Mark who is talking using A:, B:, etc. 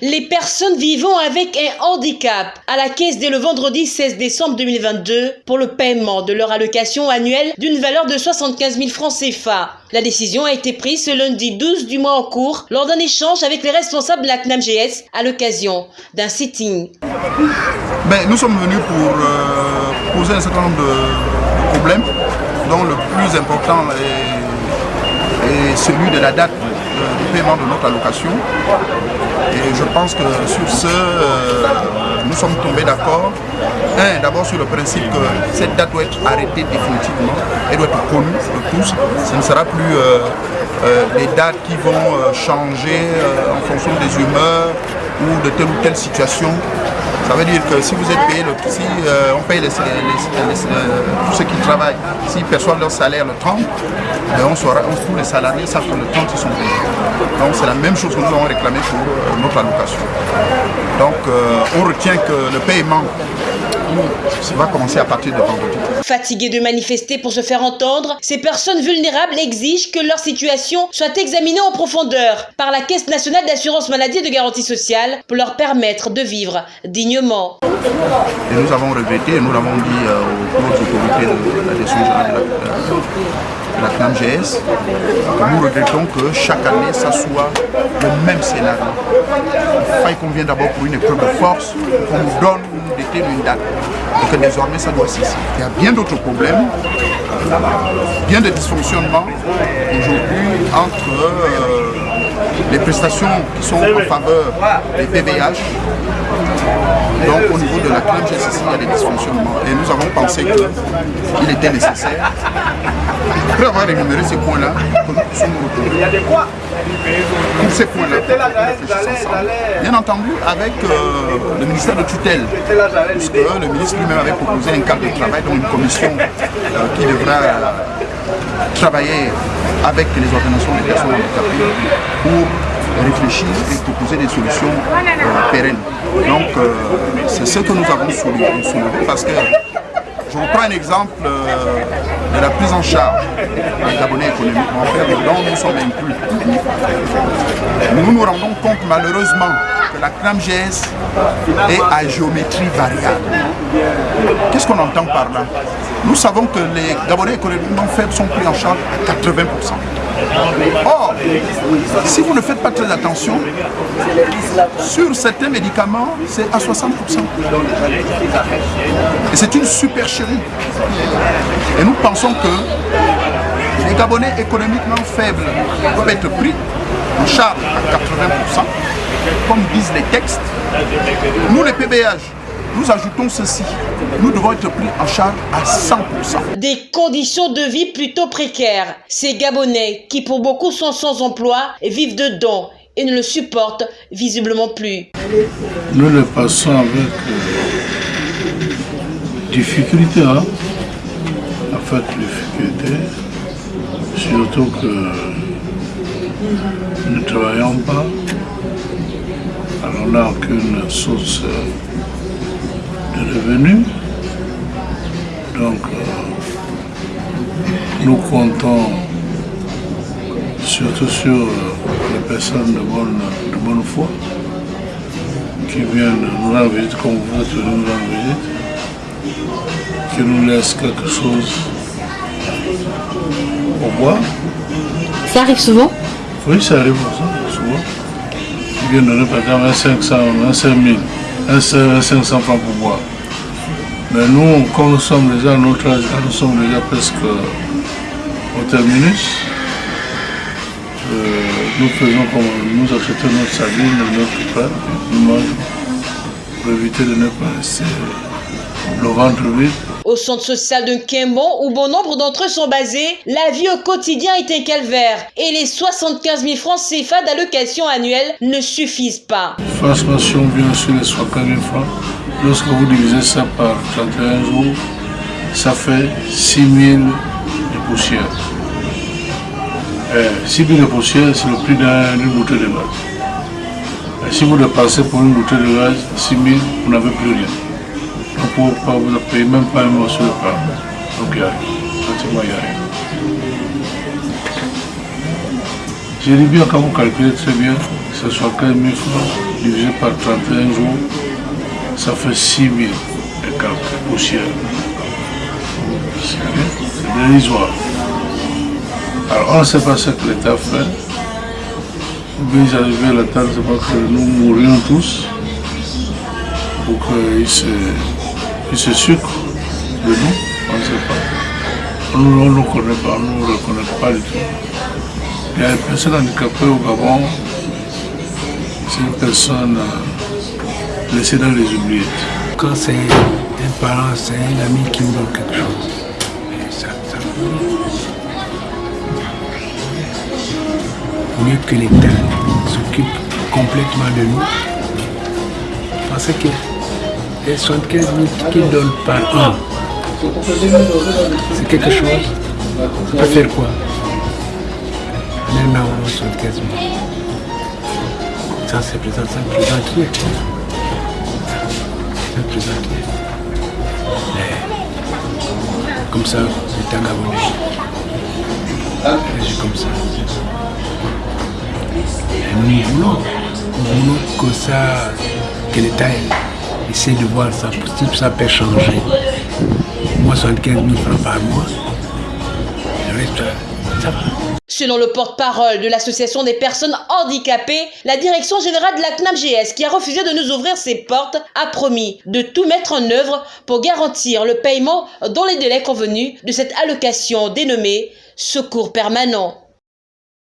A: Les personnes vivant avec un handicap à la caisse dès le vendredi 16 décembre 2022 pour le paiement de leur allocation annuelle d'une valeur de 75 000 francs CFA. La décision a été prise ce lundi 12 du mois en cours lors d'un échange avec les responsables de la CNAMGS à l'occasion d'un sitting.
B: Ben, nous sommes venus pour euh, poser un certain nombre de problèmes dont le plus important est, est celui de la date du paiement de notre allocation. Et je pense que sur ce, euh, nous sommes tombés d'accord. Un, d'abord sur le principe que cette date doit être arrêtée définitivement, elle doit être connue de tous. Ce ne sera plus euh, euh, les dates qui vont changer en fonction des humeurs ou de telle ou telle situation. Ça veut dire que si vous êtes payé, si on paye les, tous ceux qui travaillent, s'ils perçoivent leur salaire le 30, ben on saura, on, les salariés savent que le 30 ils sont payés. Donc c'est la même chose que nous avons réclamé pour euh, notre allocation. Donc euh, on retient que le paiement va commencer à partir de vendredi.
A: Fatigués de manifester pour se faire entendre, ces personnes vulnérables exigent que leur situation soit examinée en profondeur par la Caisse nationale d'assurance maladie et de garantie sociale pour leur permettre de vivre dignement.
B: Et nous avons regretté, et nous l'avons dit euh, aux autorités de la décision générale la CNAMGS, nous regrettons que chaque année, ça soit le même scénario. Il faille qu'on vienne d'abord pour une épreuve de force, qu'on nous donne déterre une date, et que désormais ça doit cesser. Il y a bien d'autres problèmes, bien de dysfonctionnements aujourd'hui entre euh, les prestations qui sont en faveur des PBH donc au niveau de la CNAMGS, il y a des dysfonctionnements. Et nous avons pensé qu'il était nécessaire après avoir énuméré ces points-là, que nous puissions nous retrouver. Tous ces points-là, bien entendu avec euh, le ministère de tutelle, puisque le ministre lui-même avait proposé un cadre de travail, donc une commission euh, qui devra travailler avec les organisations des personnes handicapées pour réfléchir et proposer des solutions euh, pérennes. Donc c'est ce que nous avons soulevé parce que je vous prends un exemple euh, de la prise en charge des abonnés économiquement faibles dont nous sommes inclus. Nous nous rendons compte malheureusement que la CNAMGS est à géométrie variable. Qu'est-ce qu'on entend par là? Nous savons que les Gabonais économiquement faibles sont pris en charge à 80%. Or, si vous ne faites pas très attention, sur certains médicaments, c'est à 60%. Et c'est une supercherie. Et nous pensons que les Gabonais économiquement faibles doivent être pris en charge à 80%, comme disent les textes. Nous, les PBH, nous ajoutons ceci. Nous devons être pris en charge à 100%.
A: Des conditions de vie plutôt précaires. Ces Gabonais, qui pour beaucoup sont sans emploi, vivent dedans et ne le supportent visiblement plus.
C: Nous le passons avec euh, difficulté. Hein? En fait, difficulté. Surtout que nous ne travaillons pas. Alors n'a aucune source de Donc, euh, nous comptons surtout sur euh, les personnes de bonne, de bonne foi qui viennent nous rendre visite comme vous êtes nous rendre visite, qui nous laissent quelque chose au bois.
A: Ça arrive souvent?
C: Oui, ça arrive souvent. Ils viennent donner par exemple un 500, un 5000, un 500 francs pour boire. Mais nous, comme nous sommes déjà à notre âge, nous sommes déjà presque au terminus, euh, nous faisons comme nous achetons notre sardine, notre plat, nous mangeons pour éviter de ne pas rester le ventre vide.
A: Au centre social de Kembon, où bon nombre d'entre eux sont basés, la vie au quotidien est un calvaire et les 75 000 francs CFA d'allocation annuelle ne suffisent pas.
C: Franchement, si on vient sur les 75 000 francs, lorsque vous divisez ça par 31 jours, ça fait 6 000 de poussière. 6 000 de poussière, c'est le prix d'une bouteille de gaz. Et si vous dépensez pour une bouteille de gaz 6 000, vous n'avez plus rien. Vous ne vous payez même pas un morceau de pain. Donc il n'y a rien. J'ai dit bien quand vous calculez très bien, que ce soit 15 000 francs, divisé par 31 jours, ça fait 6 000 et quelques poussières. C'est dérisoire. Alors on ne sait pas ce que l'État fait. Mais à la table, c'est pas que nous mourions tous pour qu'ils se, ils se sucrent de nous, on ne sait pas. On ne connaît pas, on ne le reconnaît pas du tout. Il y a une personne handicapée au Gabon, c'est une personne laissée dans les oubliettes.
D: Quand c'est un parent, c'est un ami qui nous donne quelque chose. Ça, mieux que l'État s'occupe complètement de nous. Parce que les 75 000 qu'ils donnent par an, c'est quelque chose. On peut faire quoi? Un an, 75 000. Ça, c'est présent, ça me présente rien. Ça comme ça, un abonné. C'est comme ça. Nous voulons, que ça, que essaie de voir ça, si ça peut changer. Moi, 75 000 francs par mois, le ça.
A: Selon le porte-parole de l'Association des personnes handicapées, la direction générale de la CNAMGS, qui a refusé de nous ouvrir ses portes, a promis de tout mettre en œuvre pour garantir le paiement dans les délais convenus de cette allocation dénommée Secours permanent.